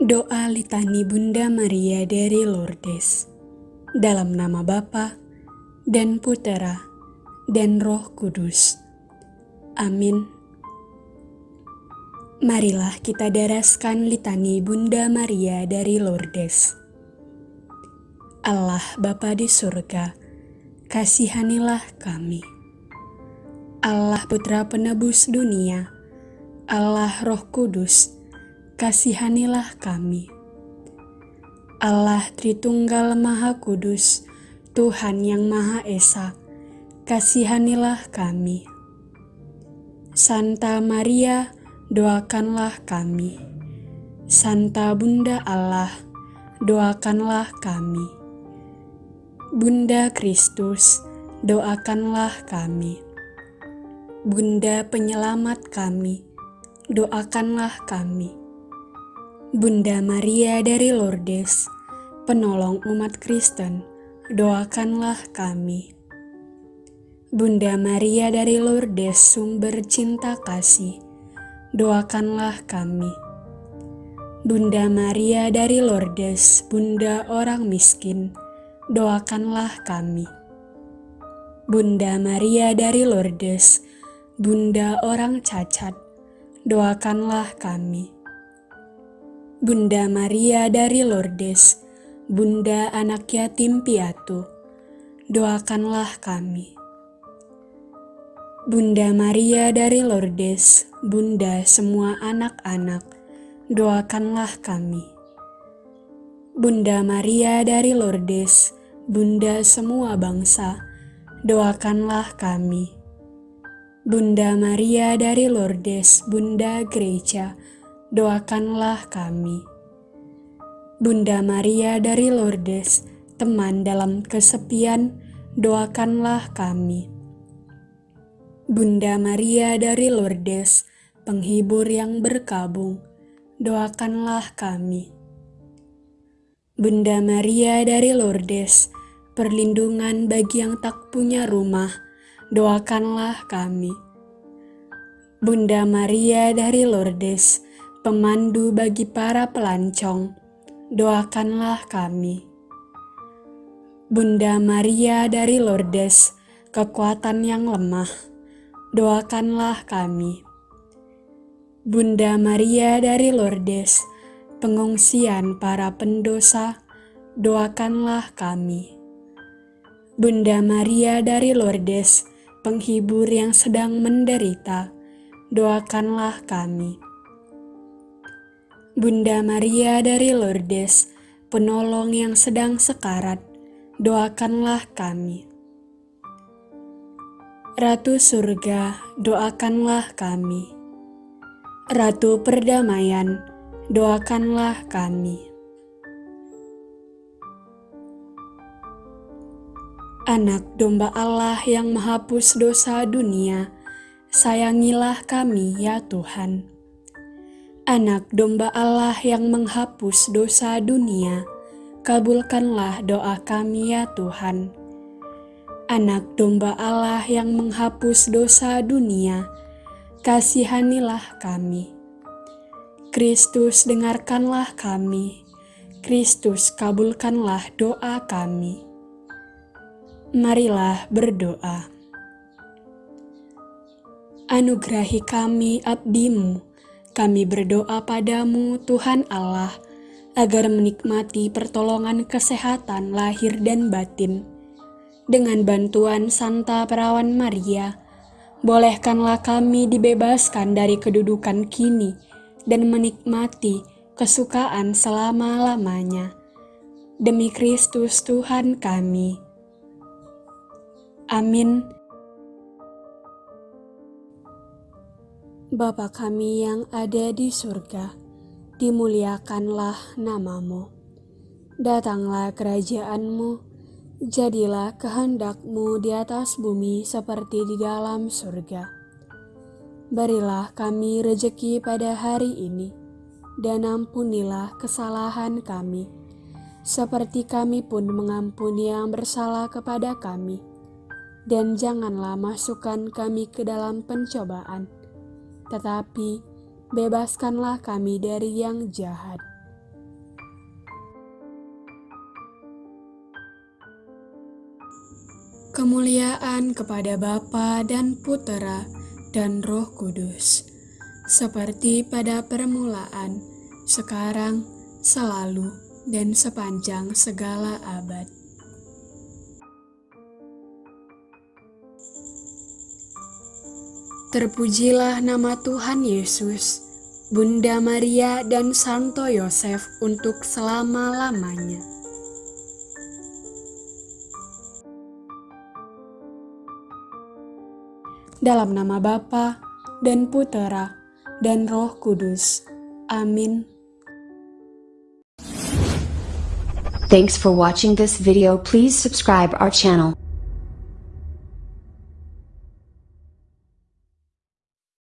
Doa Litani Bunda Maria dari Lourdes Dalam nama Bapa dan Putera dan Roh Kudus. Amin. Marilah kita daraskan litani Bunda Maria dari Lourdes. Allah Bapa di surga, kasihanilah kami. Allah Putra Penebus dunia, Allah Roh Kudus, kasihanilah kami. Allah Tritunggal Maha Kudus, Tuhan yang Maha Esa, kasihanilah kami. Santa Maria, doakanlah kami. Santa Bunda Allah, doakanlah kami. Bunda Kristus, doakanlah kami. Bunda penyelamat kami, doakanlah kami. Bunda Maria dari Lourdes, penolong umat Kristen, doakanlah kami. Bunda Maria dari Lourdes, sumber cinta kasih, doakanlah kami. Bunda Maria dari Lourdes, Bunda orang miskin, doakanlah kami. Bunda Maria dari Lourdes, Bunda orang cacat, doakanlah kami. Bunda Maria dari Lourdes, Bunda anak yatim piatu, doakanlah kami. Bunda Maria dari Lourdes, Bunda semua anak-anak, doakanlah kami. Bunda Maria dari Lourdes, Bunda semua bangsa, doakanlah kami. Bunda Maria dari Lourdes, Bunda Gereja, doakanlah kami. Bunda Maria dari Lourdes, teman dalam kesepian, doakanlah kami. Bunda Maria dari Lourdes, penghibur yang berkabung, doakanlah kami. Bunda Maria dari Lourdes, perlindungan bagi yang tak punya rumah, doakanlah kami. Bunda Maria dari Lourdes, pemandu bagi para pelancong, doakanlah kami. Bunda Maria dari Lourdes, kekuatan yang lemah, doakanlah kami. Bunda Maria dari Lourdes, pengungsian para pendosa, doakanlah kami. Bunda Maria dari Lourdes, penghibur yang sedang menderita, doakanlah kami. Bunda Maria dari Lourdes, penolong yang sedang sekarat, doakanlah kami. Ratu Surga, doakanlah kami. Ratu Perdamaian, doakanlah kami. Anak domba Allah yang menghapus dosa dunia, sayangilah kami ya Tuhan anak domba Allah yang menghapus dosa dunia, kabulkanlah doa kami ya Tuhan. Anak domba Allah yang menghapus dosa dunia, kasihanilah kami. Kristus dengarkanlah kami, Kristus kabulkanlah doa kami. Marilah berdoa. Anugerahi kami abdimu, kami berdoa padamu, Tuhan Allah, agar menikmati pertolongan kesehatan lahir dan batin. Dengan bantuan Santa Perawan Maria, bolehkanlah kami dibebaskan dari kedudukan kini dan menikmati kesukaan selama-lamanya. Demi Kristus Tuhan kami. Amin. Bapa kami yang ada di surga, dimuliakanlah namamu. Datanglah kerajaanmu, jadilah kehendakmu di atas bumi seperti di dalam surga. Berilah kami rejeki pada hari ini, dan ampunilah kesalahan kami, seperti kami pun mengampuni yang bersalah kepada kami. Dan janganlah masukkan kami ke dalam pencobaan, tetapi bebaskanlah kami dari yang jahat. Kemuliaan kepada Bapa dan Putera dan Roh Kudus, seperti pada permulaan, sekarang, selalu, dan sepanjang segala abad. Terpujilah nama Tuhan Yesus, Bunda Maria dan Santo Yosef untuk selama-lamanya. dalam nama Bapa dan Putera dan Roh Kudus. Amin. Thanks for watching this video. Please subscribe our channel.